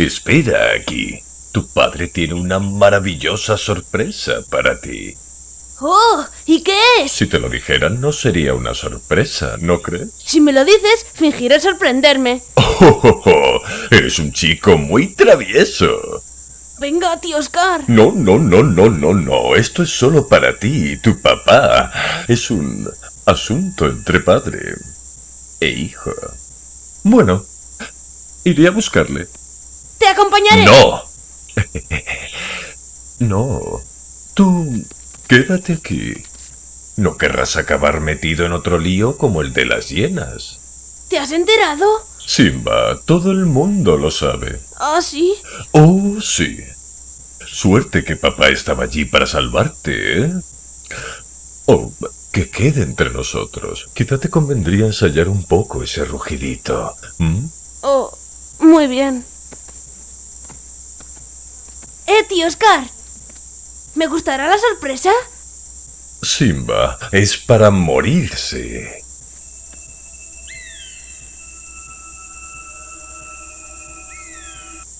Espera aquí. Tu padre tiene una maravillosa sorpresa para ti. ¡Oh! ¿Y qué es? Si te lo dijeran, no sería una sorpresa, ¿no crees? Si me lo dices, fingiré sorprenderme. Oh, oh, oh, Eres un chico muy travieso. Venga, tío Oscar. No, no, no, no, no, no. Esto es solo para ti y tu papá. Es un asunto entre padre e hijo. Bueno, iré a buscarle. Acompañaré. No. no. Tú quédate aquí. No querrás acabar metido en otro lío como el de las hienas. ¿Te has enterado? Simba, todo el mundo lo sabe. ¿Ah, sí? Oh, sí. Suerte que papá estaba allí para salvarte, ¿eh? Oh, que quede entre nosotros. Quizá te convendría ensayar un poco ese rugidito. Oh, muy bien. Eh, tío Oscar. ¿Me gustará la sorpresa? Simba, es para morirse.